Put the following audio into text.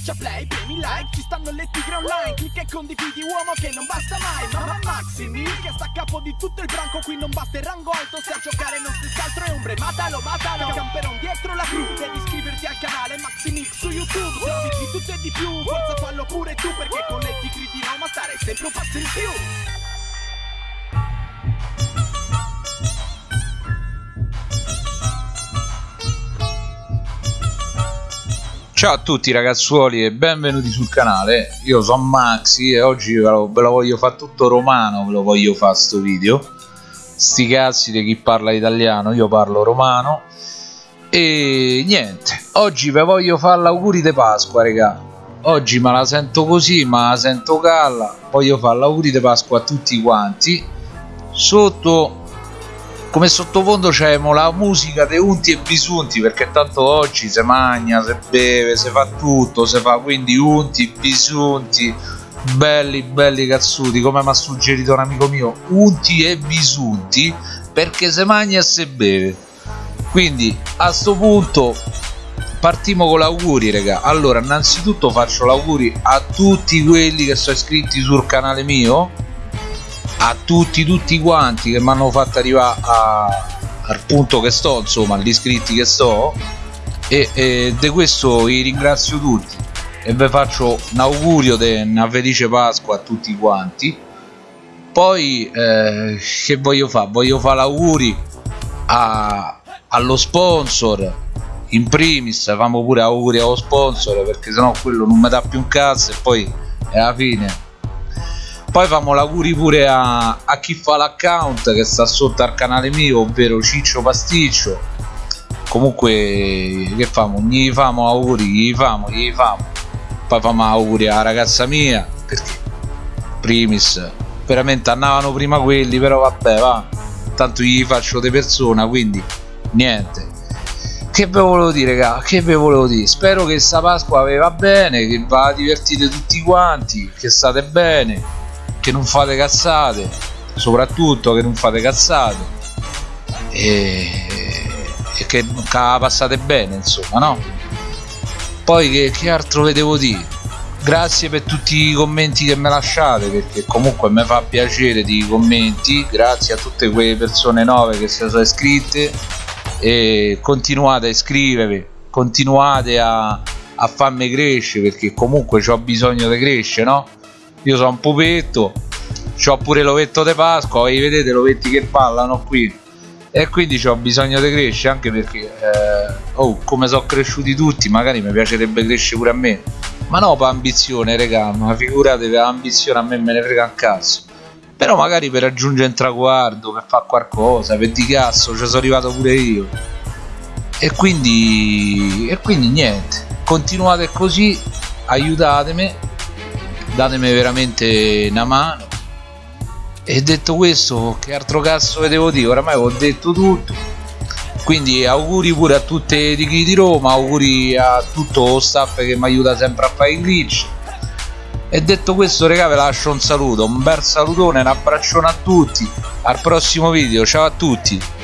Schiaccia play, premi like, ci stanno le tigre online Clicca e condividi uomo che non basta mai Mamma Maximi che sta a capo di tutto il branco Qui non basta il rango alto, se a giocare non stessi altro è ombre Matalo, matalo, camperon dietro la crew Devi iscriverti al canale Maximix su YouTube Servizi di tutto e di più, forza fallo pure tu Perché con le tigre di Roma stare sempre un passo in più Ciao a tutti ragazzuoli e benvenuti sul canale, io sono Maxi e oggi ve lo, ve lo voglio fare tutto romano, ve lo voglio fare sto video. Sti cazzi di chi parla italiano, io parlo romano. E niente, oggi ve voglio fare l'auguri di Pasqua regà Oggi me la sento così, ma la sento calla. Voglio fare l'auguri di Pasqua a tutti quanti. Sotto come sottofondo c'è la musica dei unti e bisunti perché tanto oggi si mangia, si beve, si fa tutto, si fa quindi unti, bisunti, belli belli cazzuti come mi ha suggerito un amico mio, unti e bisunti perché si mangia e si beve. Quindi a sto punto partiamo con l'auguri raga allora innanzitutto faccio l'auguri a tutti quelli che sono iscritti sul canale mio a tutti tutti quanti che mi hanno fatto arrivare a, al punto che sto insomma agli iscritti che sto. E, e di questo vi ringrazio tutti. E vi faccio un augurio di una felice Pasqua a tutti quanti. Poi eh, che voglio fare? voglio fare l'auguri allo sponsor. In primis famo pure auguri allo sponsor perché sennò quello non mi dà più un cazzo e poi alla fine poi famo l'auguri pure a, a chi fa l'account che sta sotto al canale mio ovvero Ciccio Pasticcio. Comunque che famo? Gli famo auguri gli famo gli famo. Poi famo auguri alla ragazza mia perché primis veramente andavano prima quelli però vabbè va. Tanto gli faccio di persona quindi niente. Che ve volevo dire raga che ve volevo dire? Spero che sta Pasqua vi va bene che va divertite tutti quanti che state bene che non fate cazzate soprattutto che non fate cazzate e, e che, che passate bene insomma no? Poi che, che altro vedevo dire? Grazie per tutti i commenti che mi lasciate perché comunque mi fa piacere di commenti grazie a tutte quelle persone nuove che si sono iscritte e continuate a iscrivervi continuate a, a farmi crescere perché comunque ho bisogno di crescere no io sono un pupetto ho pure l'ovetto di Pasqua e vedete l'ovetti che ballano qui. E quindi ho bisogno di crescere anche perché eh, oh, come sono cresciuti tutti magari mi piacerebbe crescere pure a me. Ma no per ambizione regà ma figurate per ambizione a me me ne frega un cazzo. Però magari per raggiungere un traguardo per fare qualcosa per di cazzo ci sono arrivato pure io. E quindi e quindi niente. Continuate così aiutatemi datemi veramente una mano. E detto questo che altro cazzo devo dire? Oramai ho detto tutto. Quindi auguri pure a tutte di chi di Roma auguri a tutto lo staff che mi aiuta sempre a fare i glitch. E detto questo regà vi lascio un saluto un bel salutone un abbraccione a tutti. Al prossimo video ciao a tutti